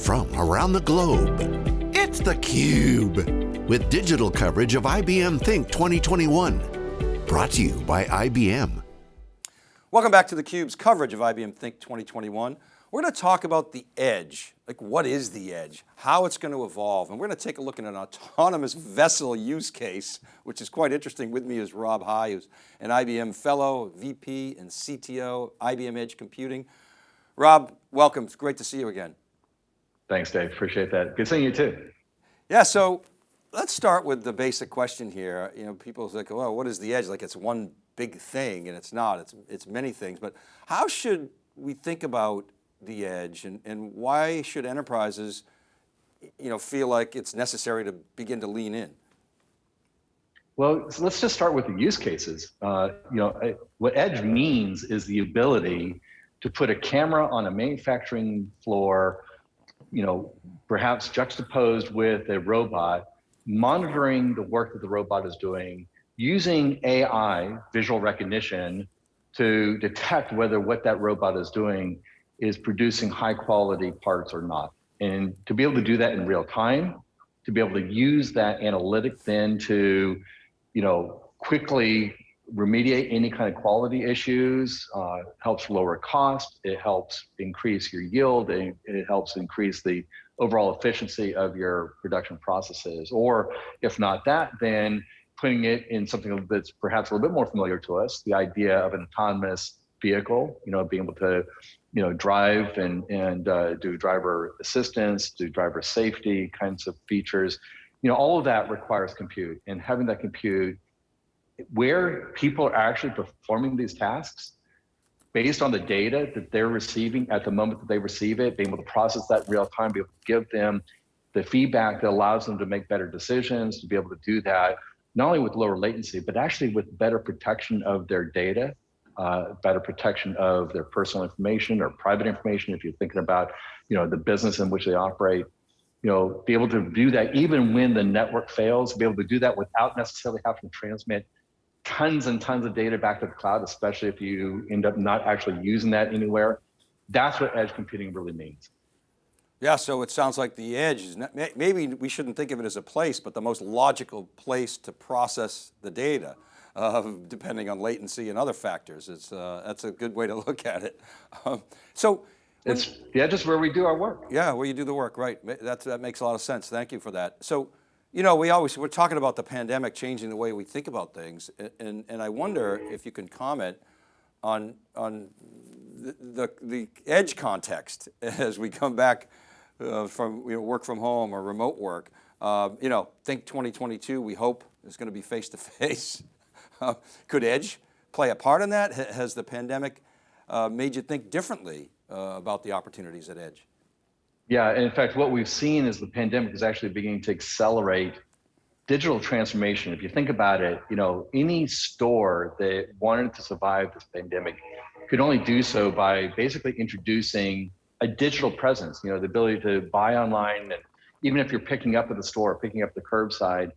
from around the globe. It's theCUBE, with digital coverage of IBM Think 2021. Brought to you by IBM. Welcome back to theCUBE's coverage of IBM Think 2021. We're going to talk about the edge, like what is the edge, how it's going to evolve, and we're going to take a look at an autonomous vessel use case, which is quite interesting. With me is Rob High, who's an IBM fellow, VP and CTO, IBM Edge Computing. Rob, welcome, it's great to see you again. Thanks Dave, appreciate that. Good seeing you too. Yeah, so let's start with the basic question here. You know, people say, well, what is the edge? Like it's one big thing and it's not, it's, it's many things, but how should we think about the edge and, and why should enterprises you know, feel like it's necessary to begin to lean in? Well, so let's just start with the use cases. Uh, you know, what edge means is the ability to put a camera on a manufacturing floor, you know, perhaps juxtaposed with a robot, monitoring the work that the robot is doing, using AI, visual recognition, to detect whether what that robot is doing is producing high quality parts or not. And to be able to do that in real time, to be able to use that analytic then to, you know, quickly remediate any kind of quality issues, uh, helps lower cost, it helps increase your yield, it, it helps increase the overall efficiency of your production processes. Or if not that, then putting it in something that's perhaps a little bit more familiar to us, the idea of an autonomous vehicle, you know, being able to you know, drive and, and uh, do driver assistance, do driver safety kinds of features. You know, all of that requires compute and having that compute where people are actually performing these tasks based on the data that they're receiving at the moment that they receive it, being able to process that real time, be able to give them the feedback that allows them to make better decisions, to be able to do that, not only with lower latency, but actually with better protection of their data uh, better protection of their personal information or private information if you're thinking about you know the business in which they operate. You know be able to do that even when the network fails be able to do that without necessarily having to transmit tons and tons of data back to the cloud especially if you end up not actually using that anywhere that's what edge computing really means yeah, so it sounds like the edge is, not, maybe we shouldn't think of it as a place, but the most logical place to process the data uh, depending on latency and other factors. It's, uh, that's a good way to look at it. Um, so it's yeah, just where we do our work. Yeah, where you do the work, right. That's, that makes a lot of sense. Thank you for that. So, you know, we always, we're talking about the pandemic changing the way we think about things. And, and I wonder if you can comment on, on the, the, the edge context as we come back uh, from you know, work from home or remote work. Uh, you know, think 2022, we hope is going to be face to face. Uh, could Edge play a part in that? Has the pandemic uh, made you think differently uh, about the opportunities at Edge? Yeah, and in fact, what we've seen is the pandemic is actually beginning to accelerate digital transformation. If you think about it, you know, any store that wanted to survive this pandemic could only do so by basically introducing a digital presence, you know, the ability to buy online and even if you're picking up at the store, picking up the curbside,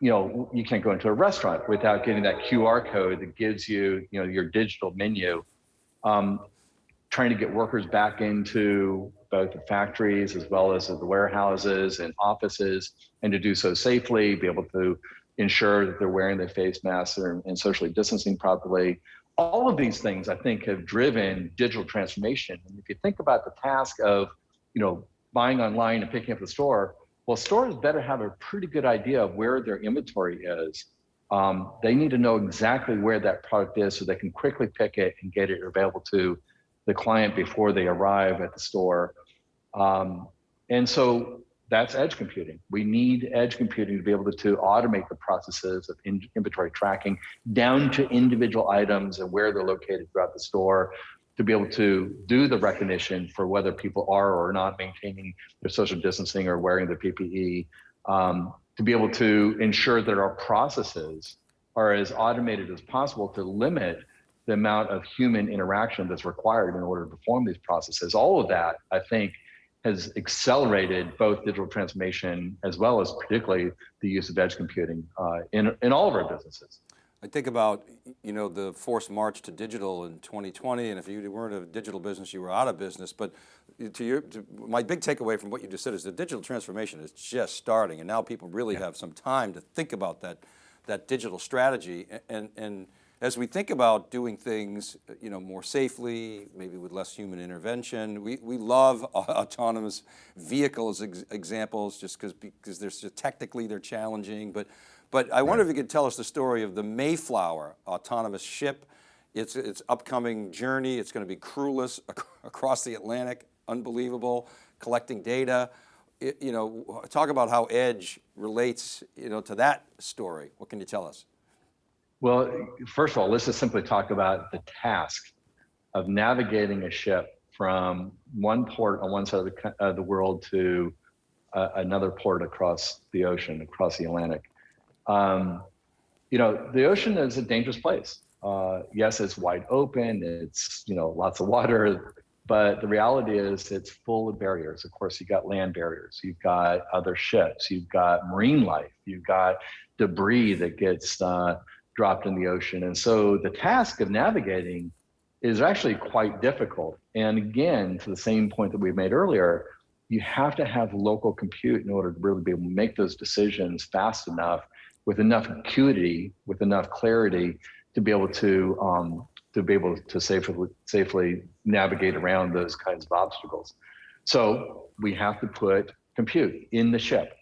you know, you can't go into a restaurant without getting that QR code that gives you, you know, your digital menu. Um, trying to get workers back into both the factories as well as the warehouses and offices and to do so safely, be able to ensure that they're wearing their face masks and, socially distancing properly. All of these things I think have driven digital transformation. And if you think about the task of, you know, buying online and picking up the store, well, stores better have a pretty good idea of where their inventory is. Um, they need to know exactly where that product is so they can quickly pick it and get it available to the client before they arrive at the store. Um, and so that's edge computing. We need edge computing to be able to, to automate the processes of in, inventory tracking down to individual items and where they're located throughout the store to be able to do the recognition for whether people are or are not maintaining their social distancing or wearing their PPE, um, to be able to ensure that our processes are as automated as possible to limit the amount of human interaction that's required in order to perform these processes. All of that, I think, has accelerated both digital transformation as well as particularly the use of edge computing uh, in, in all of our businesses. I think about, you know, the forced march to digital in 2020, and if you weren't a digital business, you were out of business. But to your, to, my big takeaway from what you just said is the digital transformation is just starting, and now people really have some time to think about that, that digital strategy. And, and as we think about doing things, uh, you know, more safely, maybe with less human intervention, we, we love autonomous vehicles ex examples just because because they're so technically they're challenging, but but I wonder if you could tell us the story of the Mayflower autonomous ship. It's its upcoming journey. It's going to be crewless ac across the Atlantic. Unbelievable, collecting data. It, you know, talk about how Edge relates, you know, to that story. What can you tell us? Well, first of all, let's just simply talk about the task of navigating a ship from one port on one side of the, the world to uh, another port across the ocean, across the Atlantic. Um, you know, the ocean is a dangerous place. Uh, yes, it's wide open, it's, you know, lots of water, but the reality is it's full of barriers. Of course, you've got land barriers, you've got other ships, you've got marine life, you've got debris that gets uh, dropped in the ocean. And so the task of navigating is actually quite difficult. And again, to the same point that we made earlier, you have to have local compute in order to really be able to make those decisions fast enough with enough acuity, with enough clarity to be able to um, to be able to safely safely navigate around those kinds of obstacles. So we have to put compute in the ship.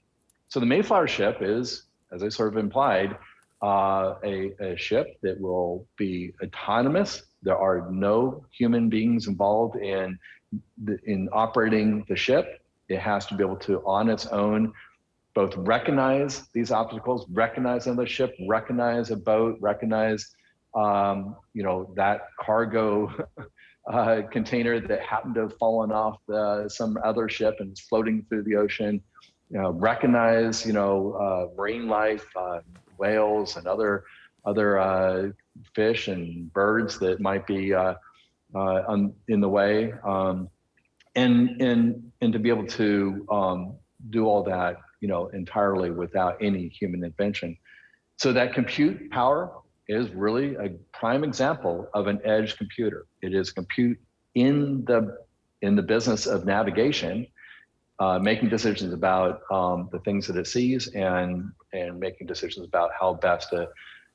So the Mayflower ship is, as I sort of implied, uh, a, a ship that will be autonomous. There are no human beings involved in in operating the ship. It has to be able to, on its own, both recognize these obstacles, recognize another ship, recognize a boat, recognize, um, you know, that cargo uh, container that happened to have fallen off the, some other ship and is floating through the ocean. You know, recognize, you know, uh, marine life, uh, whales and other other uh, fish and birds that might be uh, uh, in the way, um, and and and to be able to um, do all that you know, entirely without any human invention. So that compute power is really a prime example of an edge computer. It is compute in the in the business of navigation, uh, making decisions about um, the things that it sees and and making decisions about how best to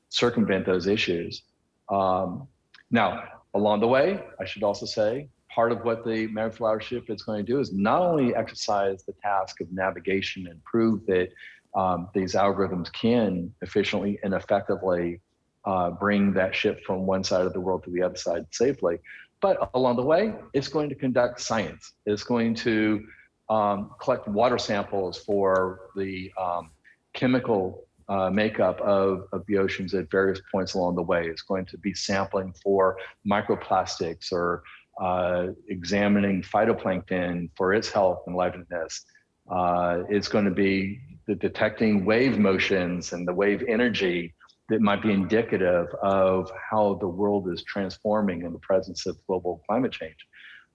circumvent those issues. Um, now, along the way, I should also say, part of what the Mayflower ship is going to do is not only exercise the task of navigation and prove that um, these algorithms can efficiently and effectively uh, bring that ship from one side of the world to the other side safely, but along the way, it's going to conduct science. It's going to um, collect water samples for the um, chemical uh, makeup of, of the oceans at various points along the way. It's going to be sampling for microplastics or uh, examining phytoplankton for its health and liveliness. Uh, it's going to be detecting wave motions and the wave energy that might be indicative of how the world is transforming in the presence of global climate change.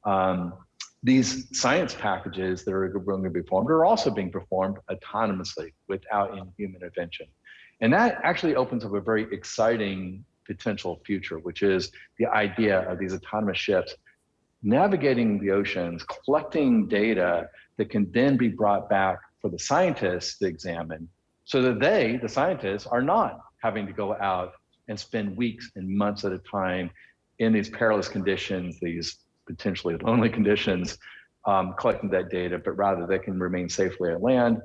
Um, these science packages that are going to be performed are also being performed autonomously without any human intervention. And that actually opens up a very exciting potential future, which is the idea of these autonomous ships navigating the oceans, collecting data that can then be brought back for the scientists to examine so that they, the scientists, are not having to go out and spend weeks and months at a time in these perilous conditions, these potentially lonely conditions, um, collecting that data, but rather they can remain safely at land.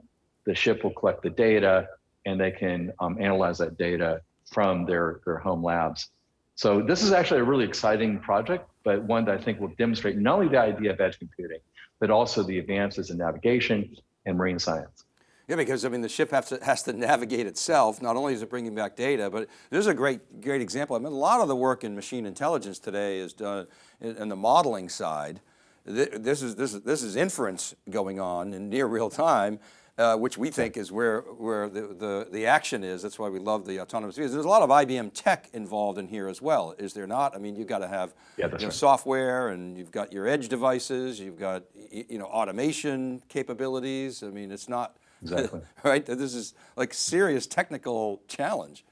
The ship will collect the data and they can um, analyze that data from their, their home labs. So this is actually a really exciting project, but one that I think will demonstrate not only the idea of edge computing, but also the advances in navigation and marine science. Yeah, because I mean, the ship has to, has to navigate itself. Not only is it bringing back data, but there's a great, great example. I mean, a lot of the work in machine intelligence today is done in, the modeling side. This is, this is, this is inference going on in near real time uh, which we think is where, where the, the, the action is. That's why we love the autonomous vehicles. There's a lot of IBM tech involved in here as well, is there not? I mean, you've got to have yeah, you know, right. software and you've got your edge devices, you've got you know, automation capabilities. I mean, it's not, exactly. right? This is like serious technical challenge.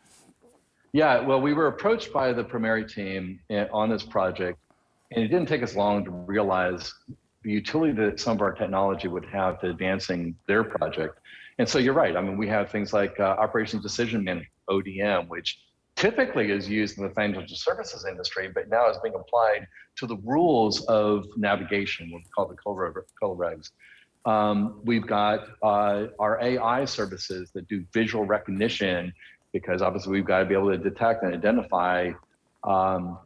Yeah, well, we were approached by the ProMare team eh, on this project, and it didn't take us long to realize the utility that some of our technology would have to advancing their project. And so you're right. I mean, we have things like uh, operations decision management, ODM, which typically is used in the financial services industry, but now is being applied to the rules of navigation, what we call the COLREGs. Um, we've got uh, our AI services that do visual recognition because obviously we've got to be able to detect and identify um,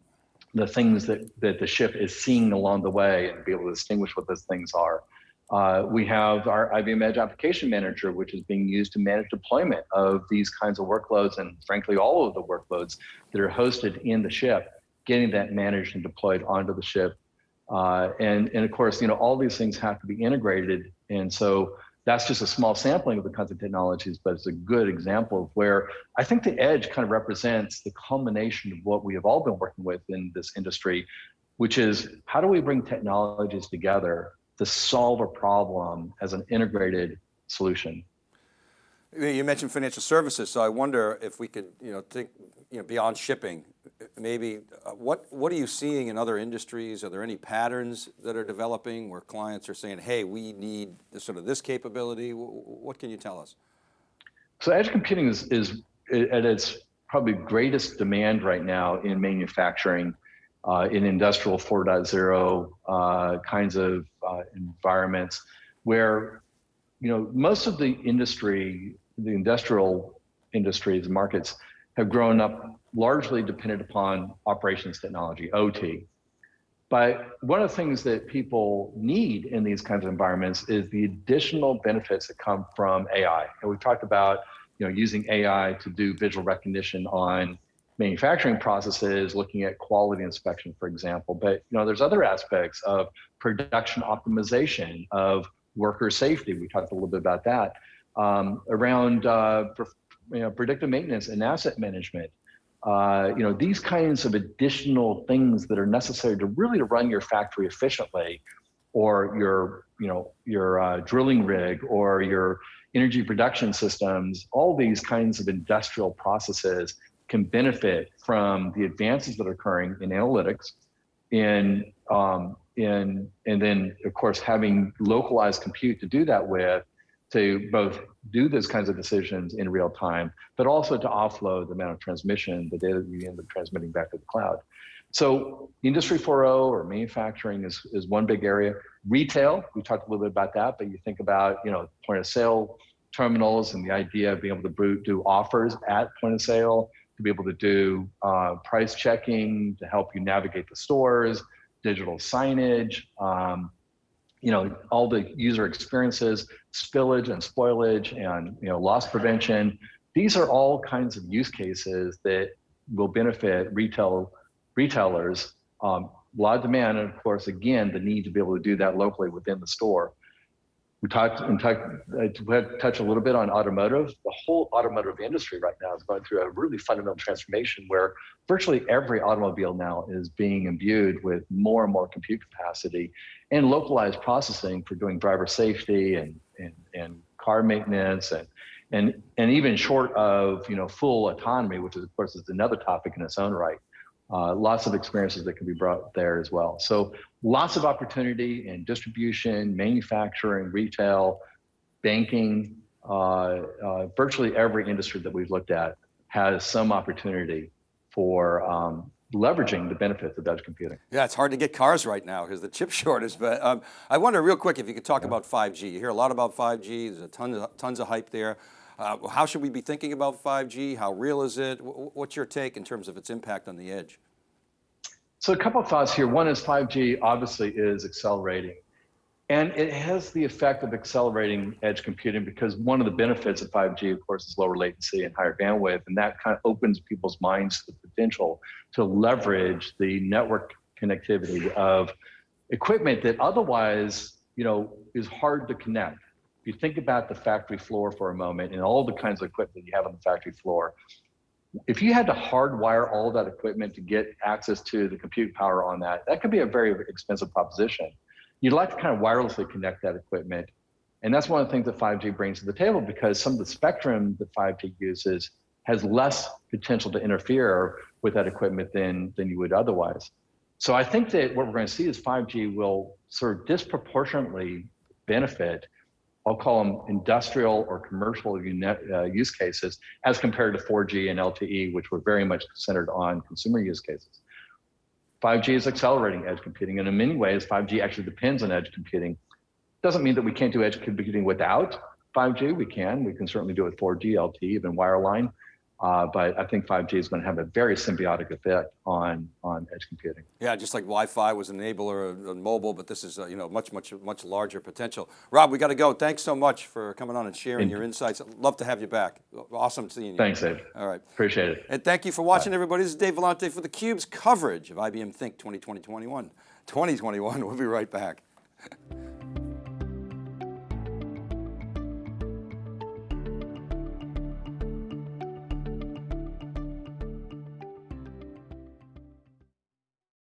the things that, that the ship is seeing along the way and be able to distinguish what those things are. Uh, we have our IBM Edge Application Manager, which is being used to manage deployment of these kinds of workloads and frankly, all of the workloads that are hosted in the ship, getting that managed and deployed onto the ship. Uh, and, and of course, you know, all these things have to be integrated. And so that's just a small sampling of the kinds of technologies, but it's a good example of where I think the edge kind of represents the culmination of what we have all been working with in this industry, which is how do we bring technologies together to solve a problem as an integrated solution? You mentioned financial services, so I wonder if we could, you know, think, you know, beyond shipping, maybe uh, what what are you seeing in other industries? Are there any patterns that are developing where clients are saying, "Hey, we need this, sort of this capability"? What can you tell us? So edge computing is is at its probably greatest demand right now in manufacturing, uh, in industrial 4.0 uh, kinds of uh, environments, where you know most of the industry the industrial industries markets have grown up largely dependent upon operations technology, OT. But one of the things that people need in these kinds of environments is the additional benefits that come from AI. And we've talked about you know, using AI to do visual recognition on manufacturing processes, looking at quality inspection, for example. But you know, there's other aspects of production optimization, of worker safety. We talked a little bit about that um, around uh, you know, predictive maintenance and asset management. Uh, you know, these kinds of additional things that are necessary to really to run your factory efficiently or your, you know, your uh, drilling rig or your energy production systems, all these kinds of industrial processes can benefit from the advances that are occurring in analytics, in, um, in, and then of course having localized compute to do that with, to both do those kinds of decisions in real time, but also to offload the amount of transmission, the data that you end up transmitting back to the cloud. So industry 4.0 or manufacturing is, is one big area. Retail, we talked a little bit about that, but you think about, you know, point of sale terminals and the idea of being able to do offers at point of sale, to be able to do uh, price checking, to help you navigate the stores, digital signage, um, you know, all the user experiences, spillage and spoilage and, you know, loss prevention. These are all kinds of use cases that will benefit retail retailers. Um, a lot of demand, and of course, again, the need to be able to do that locally within the store. We talked talked, uh, touch a little bit on automotive. The whole automotive industry right now is going through a really fundamental transformation where virtually every automobile now is being imbued with more and more compute capacity and localized processing for doing driver safety and, and, and car maintenance and, and, and even short of you know full autonomy, which is of course is another topic in its own right. Uh, lots of experiences that can be brought there as well. So lots of opportunity in distribution, manufacturing, retail, banking, uh, uh, virtually every industry that we've looked at has some opportunity for um, leveraging the benefits of edge computing. Yeah, it's hard to get cars right now because the chip shortage, but um, I wonder real quick if you could talk yeah. about 5G. You hear a lot about 5G, there's a ton of, tons of hype there. Uh, how should we be thinking about 5G? How real is it? What's your take in terms of its impact on the edge? So a couple of thoughts here. One is 5G obviously is accelerating. And it has the effect of accelerating edge computing because one of the benefits of 5G, of course, is lower latency and higher bandwidth. And that kind of opens people's minds to the potential to leverage the network connectivity of equipment that otherwise, you know, is hard to connect. If you think about the factory floor for a moment and all the kinds of equipment you have on the factory floor, if you had to hardwire all that equipment to get access to the compute power on that, that could be a very expensive proposition. You'd like to kind of wirelessly connect that equipment. And that's one of the things that 5G brings to the table because some of the spectrum that 5G uses has less potential to interfere with that equipment than, than you would otherwise. So I think that what we're going to see is 5G will sort of disproportionately benefit, I'll call them industrial or commercial uh, use cases as compared to 4G and LTE, which were very much centered on consumer use cases. 5G is accelerating edge computing, and in many ways, 5G actually depends on edge computing. Doesn't mean that we can't do edge computing without 5G. We can. We can certainly do it 4G, LTE, even wireline. Uh, but I think 5G is going to have a very symbiotic effect on on edge computing. Yeah, just like Wi-Fi was an enabler on mobile, but this is uh, you know much much much larger potential. Rob, we got to go. Thanks so much for coming on and sharing your insights. Love to have you back. Awesome seeing you. Thanks, Dave. All right. Appreciate it. And thank you for watching, everybody. This is Dave Vellante for theCUBE's coverage of IBM Think 2020-21. 2021, we'll be right back.